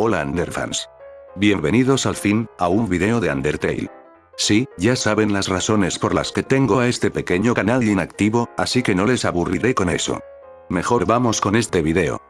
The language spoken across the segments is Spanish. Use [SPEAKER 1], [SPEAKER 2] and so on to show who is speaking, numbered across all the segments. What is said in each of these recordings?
[SPEAKER 1] Hola Underfans. Bienvenidos al fin, a un video de Undertale. Sí, ya saben las razones por las que tengo a este pequeño canal inactivo, así que no les aburriré con eso. Mejor vamos con este video.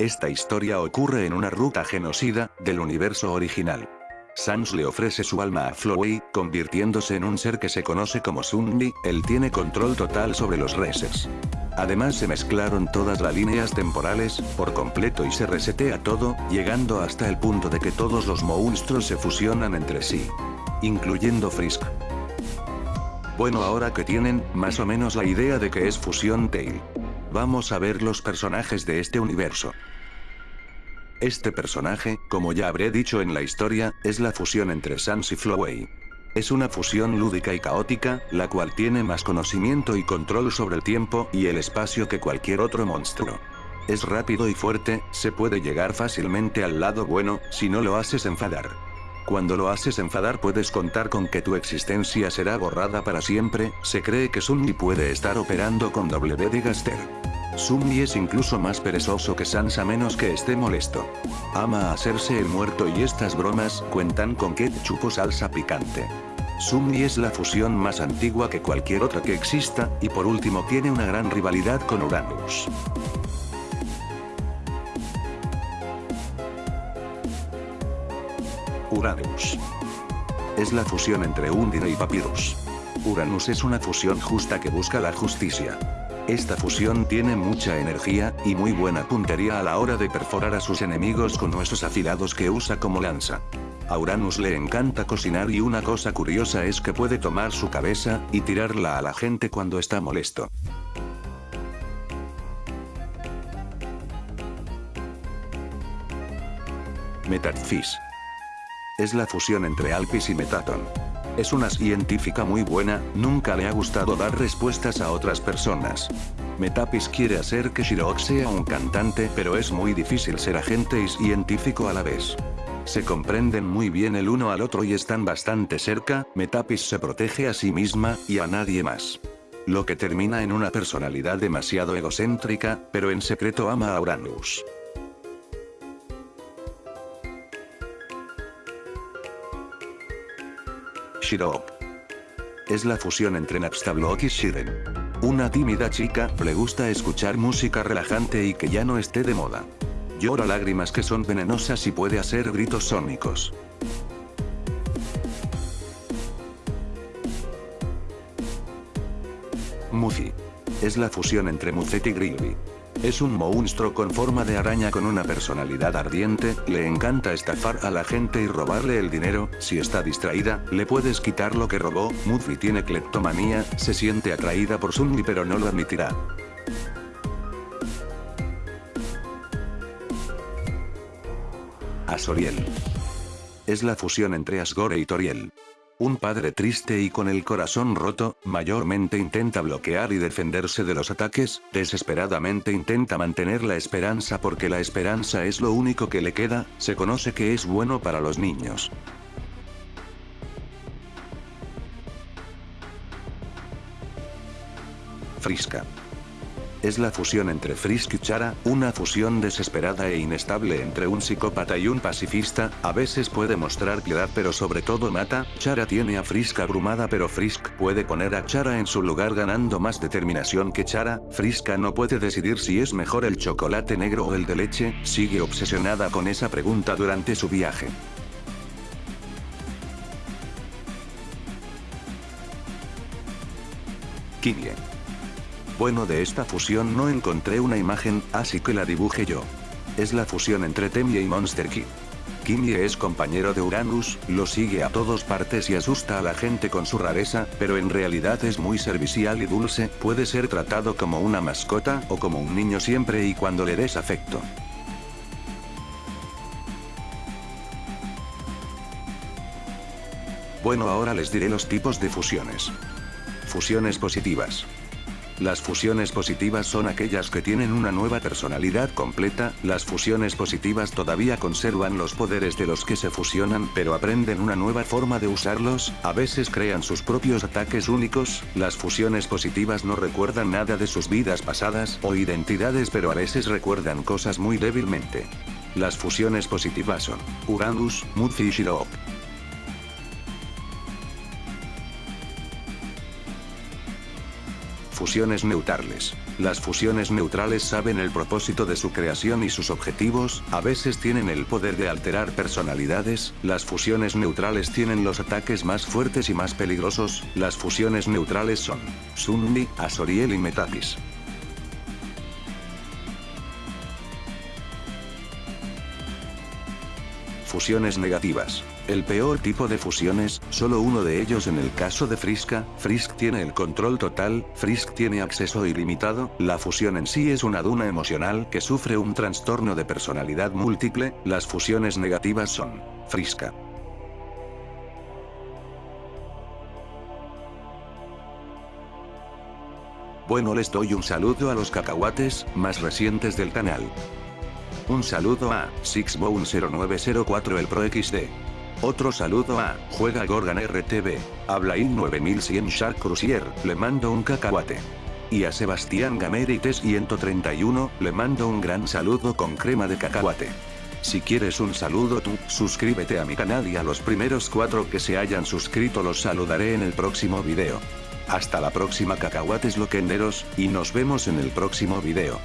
[SPEAKER 1] Esta historia ocurre en una ruta genocida, del universo original. Sans le ofrece su alma a Flowey, convirtiéndose en un ser que se conoce como Sunli, él tiene control total sobre los resets. Además se mezclaron todas las líneas temporales, por completo y se resetea todo, llegando hasta el punto de que todos los monstruos se fusionan entre sí. Incluyendo Frisk. Bueno ahora que tienen, más o menos la idea de que es Fusion Tail. Vamos a ver los personajes de este universo. Este personaje, como ya habré dicho en la historia, es la fusión entre Sans y Flowey. Es una fusión lúdica y caótica, la cual tiene más conocimiento y control sobre el tiempo y el espacio que cualquier otro monstruo. Es rápido y fuerte, se puede llegar fácilmente al lado bueno, si no lo haces enfadar. Cuando lo haces enfadar puedes contar con que tu existencia será borrada para siempre, se cree que Sunny puede estar operando con W de Gaster. Sunny es incluso más perezoso que Sans a menos que esté molesto. Ama hacerse el muerto y estas bromas cuentan con ketchup o salsa picante. Sunny es la fusión más antigua que cualquier otra que exista, y por último tiene una gran rivalidad con Uranus. Uranus. Es la fusión entre Undine y Papyrus. Uranus es una fusión justa que busca la justicia. Esta fusión tiene mucha energía, y muy buena puntería a la hora de perforar a sus enemigos con huesos afilados que usa como lanza. A Uranus le encanta cocinar y una cosa curiosa es que puede tomar su cabeza, y tirarla a la gente cuando está molesto. Metatfish. Es la fusión entre Alpis y Metaton. Es una científica muy buena, nunca le ha gustado dar respuestas a otras personas. Metapis quiere hacer que Shirok sea un cantante pero es muy difícil ser agente y científico a la vez. Se comprenden muy bien el uno al otro y están bastante cerca, Metapis se protege a sí misma, y a nadie más. Lo que termina en una personalidad demasiado egocéntrica, pero en secreto ama a Uranus. Shirok. Es la fusión entre Napstablook y Shiren. Una tímida chica, le gusta escuchar música relajante y que ya no esté de moda. Llora lágrimas que son venenosas y puede hacer gritos sónicos. Mufi. Es la fusión entre Muzet y Grilby. Es un monstruo con forma de araña con una personalidad ardiente, le encanta estafar a la gente y robarle el dinero, si está distraída, le puedes quitar lo que robó, Muffy tiene cleptomanía, se siente atraída por Sunny pero no lo admitirá. Asoriel. Es la fusión entre Asgore y Toriel. Un padre triste y con el corazón roto, mayormente intenta bloquear y defenderse de los ataques, desesperadamente intenta mantener la esperanza porque la esperanza es lo único que le queda, se conoce que es bueno para los niños. Frisca es la fusión entre Frisk y Chara, una fusión desesperada e inestable entre un psicópata y un pacifista, a veces puede mostrar piedad pero sobre todo mata, Chara tiene a Frisk abrumada pero Frisk puede poner a Chara en su lugar ganando más determinación que Chara, Friska no puede decidir si es mejor el chocolate negro o el de leche, sigue obsesionada con esa pregunta durante su viaje. Kimie. Bueno de esta fusión no encontré una imagen, así que la dibujé yo. Es la fusión entre Temie y Monster Kid. Kimie es compañero de Uranus, lo sigue a todas partes y asusta a la gente con su rareza, pero en realidad es muy servicial y dulce, puede ser tratado como una mascota o como un niño siempre y cuando le des afecto. Bueno ahora les diré los tipos de fusiones. Fusiones positivas. Las fusiones positivas son aquellas que tienen una nueva personalidad completa, las fusiones positivas todavía conservan los poderes de los que se fusionan pero aprenden una nueva forma de usarlos, a veces crean sus propios ataques únicos, las fusiones positivas no recuerdan nada de sus vidas pasadas o identidades pero a veces recuerdan cosas muy débilmente. Las fusiones positivas son Uranus, Mudfish y Shiro. Fusiones neutrales. Las fusiones neutrales saben el propósito de su creación y sus objetivos, a veces tienen el poder de alterar personalidades, las fusiones neutrales tienen los ataques más fuertes y más peligrosos, las fusiones neutrales son Sunni, Azoriel y Metatis. Fusiones negativas. El peor tipo de fusiones, solo uno de ellos en el caso de Friska, Frisk tiene el control total, Frisk tiene acceso ilimitado, la fusión en sí es una duna emocional que sufre un trastorno de personalidad múltiple, las fusiones negativas son, Friska. Bueno les doy un saludo a los cacahuates, más recientes del canal. Un saludo a Sixbone0904 el Pro XD. Otro saludo a Juega Gorgan RTV. Habla in 9100 Shark Cruiser, le mando un cacahuate. Y a Sebastián Gamerites 131, le mando un gran saludo con crema de cacahuate. Si quieres un saludo tú, suscríbete a mi canal y a los primeros cuatro que se hayan suscrito los saludaré en el próximo video. Hasta la próxima cacahuates loquenderos, y nos vemos en el próximo video.